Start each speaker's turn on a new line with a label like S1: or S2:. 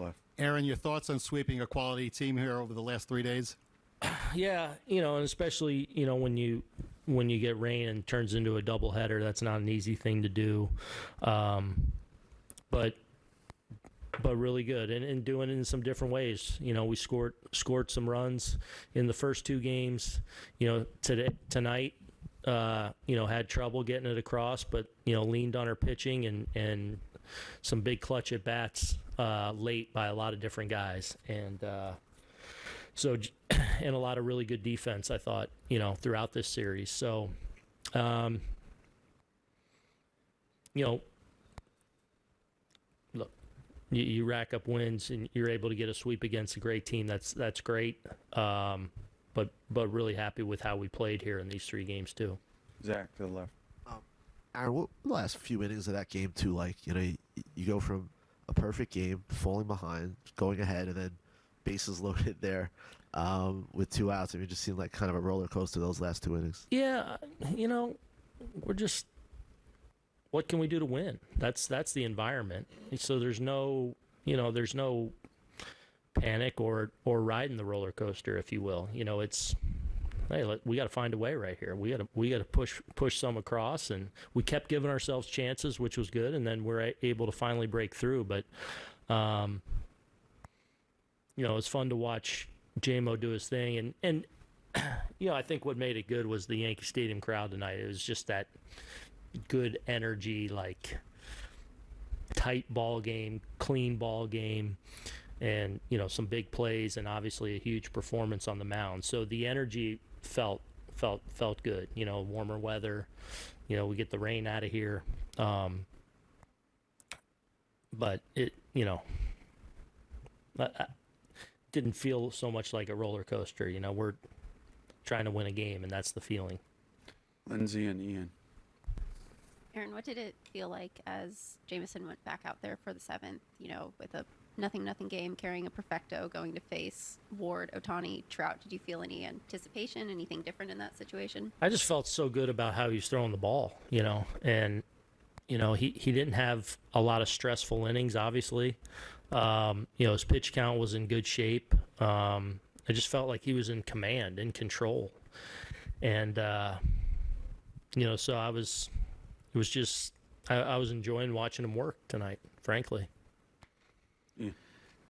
S1: left.
S2: Aaron, your thoughts on sweeping a quality team here over the last three days?
S3: Yeah, you know, and especially you know when you when you get rain and turns into a doubleheader, that's not an easy thing to do. Um, but but really good and, and doing it in some different ways. You know, we scored scored some runs in the first two games. You know, today tonight, uh, you know, had trouble getting it across, but you know, leaned on our pitching and and some big clutch at bats uh, late by a lot of different guys and. Uh, so, and a lot of really good defense, I thought, you know, throughout this series. So, um, you know, look, you, you rack up wins and you're able to get a sweep against a great team. That's that's great. Um, but but really happy with how we played here in these three games too.
S1: Zach to the left.
S4: Aaron, what the last few innings of that game too? Like, you know, you, you go from a perfect game, falling behind, going ahead, and then bases loaded there um, with two outs. I mean, it just seemed like kind of a roller coaster those last two innings.
S3: Yeah, you know, we're just what can we do to win? That's that's the environment. So there's no, you know, there's no panic or or riding the roller coaster, if you will. You know, it's hey, we got to find a way right here. We got to we got to push push some across, and we kept giving ourselves chances, which was good, and then we're able to finally break through. But, um, you know, it's fun to watch JMO do his thing, and and you know, I think what made it good was the Yankee Stadium crowd tonight. It was just that good energy, like tight ball game, clean ball game, and you know some big plays, and obviously a huge performance on the mound. So the energy felt felt felt good. You know, warmer weather. You know, we get the rain out of here. Um, but it, you know, I, I didn't feel so much like a roller coaster. You know, we're trying to win a game, and that's the feeling.
S1: Lindsay and Ian.
S5: Aaron, what did it feel like as Jameson went back out there for the seventh? You know, with a nothing nothing game, carrying a perfecto, going to face Ward, Ohtani, Trout. Did you feel any anticipation, anything different in that situation?
S3: I just felt so good about how he was throwing the ball, you know, and you know he he didn't have a lot of stressful innings. Obviously, um, you know his pitch count was in good shape. Um, I just felt like he was in command, in control, and uh, you know, so I was, it was just I, I was enjoying watching him work tonight, frankly.